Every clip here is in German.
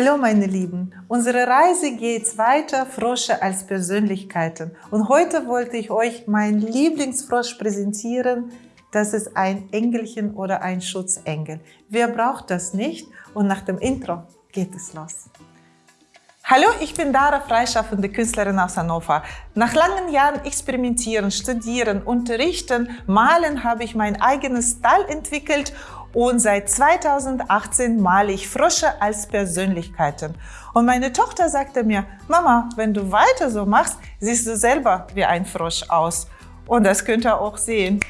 Hallo meine Lieben, unsere Reise geht weiter, Frosche als Persönlichkeiten. Und heute wollte ich euch meinen Lieblingsfrosch präsentieren. Das ist ein Engelchen oder ein Schutzengel. Wer braucht das nicht? Und nach dem Intro geht es los. Hallo, ich bin Dara, freischaffende Künstlerin aus Hannover. Nach langen Jahren experimentieren, studieren, unterrichten, malen habe ich mein eigenes Style entwickelt und seit 2018 male ich Frösche als Persönlichkeiten. Und meine Tochter sagte mir, Mama, wenn du weiter so machst, siehst du selber wie ein Frosch aus. Und das könnt ihr auch sehen.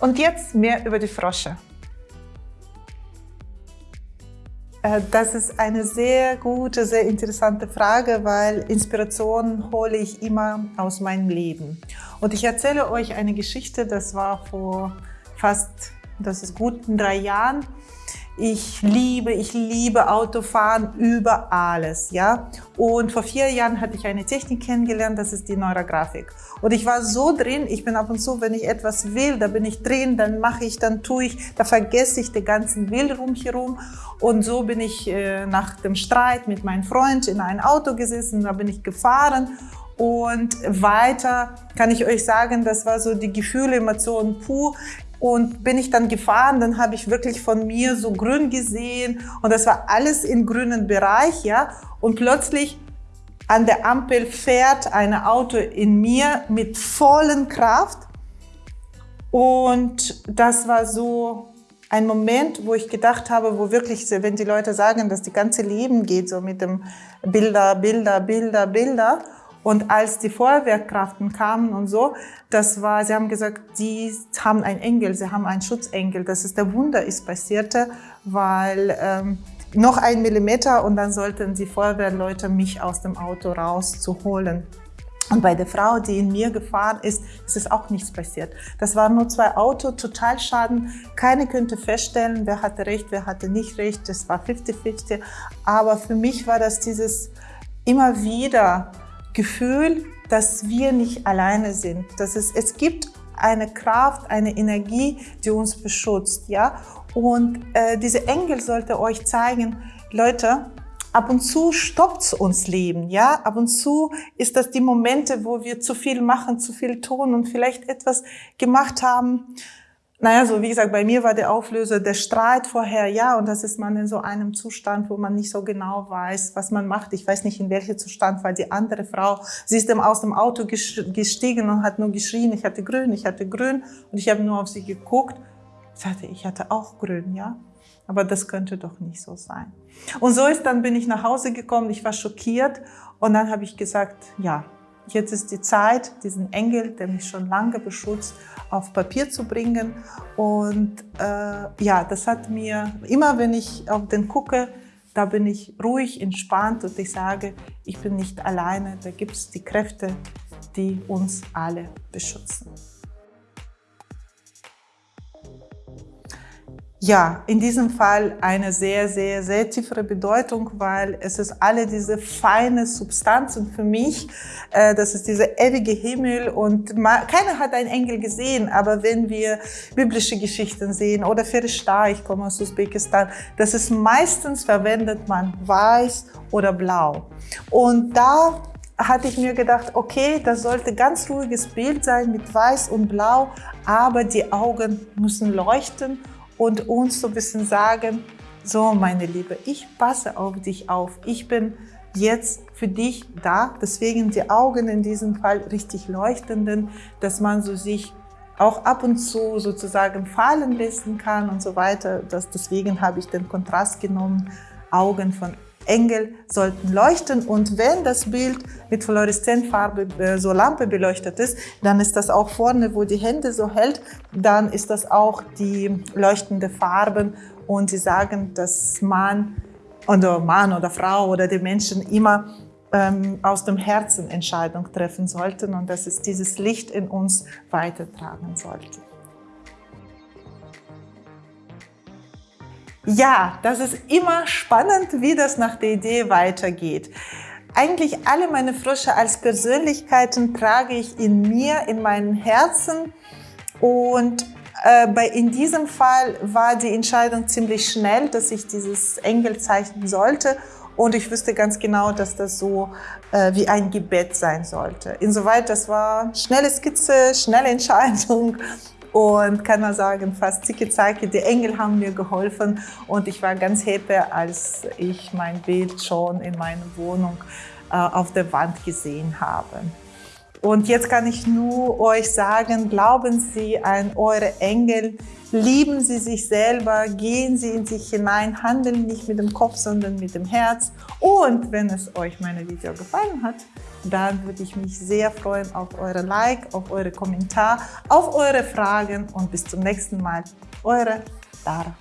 Und jetzt mehr über die Frösche. Äh, das ist eine sehr gute, sehr interessante Frage, weil Inspiration hole ich immer aus meinem Leben. Und ich erzähle euch eine Geschichte, das war vor fast das ist gut in drei Jahren. Ich liebe, ich liebe Autofahren über alles, ja. Und vor vier Jahren hatte ich eine Technik kennengelernt, das ist die Neurografik. Und ich war so drin, ich bin ab und zu, wenn ich etwas will, da bin ich drin, dann mache ich, dann tue ich, da vergesse ich den ganzen Will rumherum. Und so bin ich äh, nach dem Streit mit meinem Freund in ein Auto gesessen, da bin ich gefahren und weiter kann ich euch sagen, das war so die Gefühle, Emotionen puh. Und bin ich dann gefahren, dann habe ich wirklich von mir so grün gesehen und das war alles im grünen Bereich, ja. Und plötzlich an der Ampel fährt ein Auto in mir mit vollen Kraft und das war so ein Moment, wo ich gedacht habe, wo wirklich, wenn die Leute sagen, dass die ganze Leben geht, so mit dem Bilder, Bilder, Bilder, Bilder und als die Feuerwehrkraften kamen und so, das war, sie haben gesagt, die haben einen Engel, sie haben einen Schutzengel. Das ist der Wunder ist passierte, weil ähm, noch ein Millimeter und dann sollten die Feuerwehrleute mich aus dem Auto rauszuholen. Und bei der Frau, die in mir gefahren ist, ist es auch nichts passiert. Das waren nur zwei Autos, Totalschaden. Keine könnte feststellen, wer hatte recht, wer hatte nicht recht. Das war 50-50. Aber für mich war das dieses immer wieder Gefühl, dass wir nicht alleine sind. Dass es, es gibt eine Kraft, eine Energie, die uns beschützt. Ja? Und äh, diese Engel sollte euch zeigen, Leute, ab und zu stoppt uns Leben, ja. Ab und zu ist das die Momente, wo wir zu viel machen, zu viel tun und vielleicht etwas gemacht haben, naja, so wie gesagt, bei mir war der Auflöser der Streit vorher, ja, und das ist man in so einem Zustand, wo man nicht so genau weiß, was man macht. Ich weiß nicht, in welchem Zustand war die andere Frau. Sie ist aus dem Auto gestiegen und hat nur geschrien, ich hatte grün, ich hatte grün. Und ich habe nur auf sie geguckt. Sagte, ich hatte auch grün, ja. Aber das könnte doch nicht so sein. Und so ist dann bin ich nach Hause gekommen, ich war schockiert und dann habe ich gesagt, ja, Jetzt ist die Zeit, diesen Engel, der mich schon lange beschützt, auf Papier zu bringen. Und äh, ja, das hat mir, immer wenn ich auf den gucke, da bin ich ruhig, entspannt und ich sage, ich bin nicht alleine. Da gibt es die Kräfte, die uns alle beschützen. Ja, in diesem Fall eine sehr, sehr, sehr tiefere Bedeutung, weil es ist alle diese feine Substanzen für mich. Äh, das ist dieser ewige Himmel und keiner hat einen Engel gesehen, aber wenn wir biblische Geschichten sehen oder Ferishta, ich komme aus Usbekistan, das ist meistens verwendet man weiß oder blau. Und da hatte ich mir gedacht, okay, das sollte ganz ruhiges Bild sein mit weiß und blau, aber die Augen müssen leuchten und uns so ein bisschen sagen, so meine Liebe, ich passe auf dich auf. Ich bin jetzt für dich da. Deswegen die Augen in diesem Fall richtig leuchtenden, dass man so sich auch ab und zu sozusagen fallen lassen kann und so weiter. Das, deswegen habe ich den Kontrast genommen, Augen von Engel sollten leuchten und wenn das Bild mit Fluoreszentfarbe, äh, so Lampe beleuchtet ist, dann ist das auch vorne, wo die Hände so hält, dann ist das auch die leuchtende Farben und sie sagen, dass man oder Mann oder Frau oder die Menschen immer ähm, aus dem Herzen Entscheidung treffen sollten und dass es dieses Licht in uns weitertragen sollte. Ja, das ist immer spannend, wie das nach der Idee weitergeht. Eigentlich alle meine Frösche als Persönlichkeiten trage ich in mir, in meinem Herzen und äh, bei, in diesem Fall war die Entscheidung ziemlich schnell, dass ich dieses Engel zeichnen sollte Und ich wusste ganz genau, dass das so äh, wie ein Gebet sein sollte. Insoweit, das war schnelle Skizze, schnelle Entscheidung und kann man sagen, fast zicke Zeige, die Engel haben mir geholfen und ich war ganz happy, als ich mein Bild schon in meiner Wohnung äh, auf der Wand gesehen habe. Und jetzt kann ich nur euch sagen, glauben Sie an eure Engel, lieben Sie sich selber, gehen Sie in sich hinein, handeln nicht mit dem Kopf, sondern mit dem Herz. Und wenn es euch meine Video gefallen hat, dann würde ich mich sehr freuen auf eure Like, auf eure Kommentar, auf eure Fragen und bis zum nächsten Mal. Eure Dara.